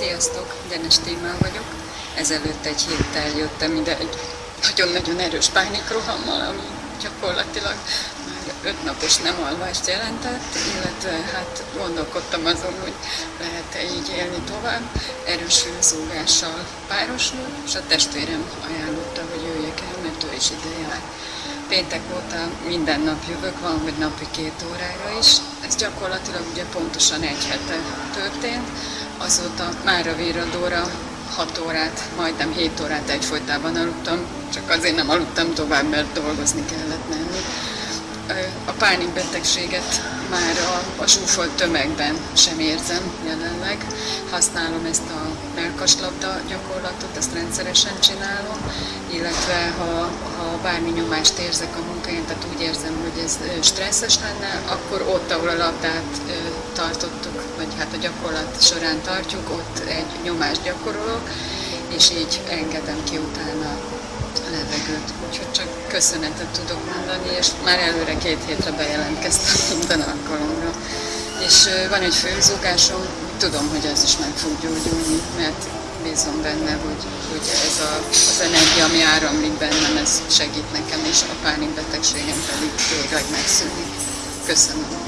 Sziasztok, Denes Témán vagyok. Ezelőtt egy héttel jöttem ide egy nagyon-nagyon erős pánikrohammal, ami gyakorlatilag már öt napos nem alvást jelentett, illetve hát gondolkodtam azon, hogy lehet-e így élni tovább. Erős fülzúgással párosul, és a testvérem ajánlotta, hogy jöjjek el, mert ő is ide jár. Péntek óta minden nap jövök, van, hogy napi két órára is. Ez gyakorlatilag ugye pontosan egy hete történt. Azóta már a véradóra 6 órát, majdnem 7 órát egyfolytában aludtam, csak azért nem aludtam tovább, mert dolgozni kellett menni. A pánikbetegséget már a, a zsúfolt tömegben sem érzem jelenleg. Használom ezt a melkaslabda gyakorlatot, ezt rendszeresen csinálom, illetve ha, ha bármi nyomást érzek a munkáján, tehát úgy érzem, hogy ez stresszes lenne, akkor ott, ahol a labdát tartottuk, vagy hát a gyakorlat során tartjuk, ott egy nyomást gyakorolok, és így engedem ki utána levegőt. Úgyhogy köszönetet tudok mondani, és már előre két hétre bejelentkeztem minden alkalomra. És van egy főzúgásom, tudom, hogy ez is meg fog gyógyulni, mert bízom benne, hogy, hogy ez a, az energia, ami áramlik bennem, ez segít nekem, és a pánikbetegségem pedig végleg megszűnik. Köszönöm.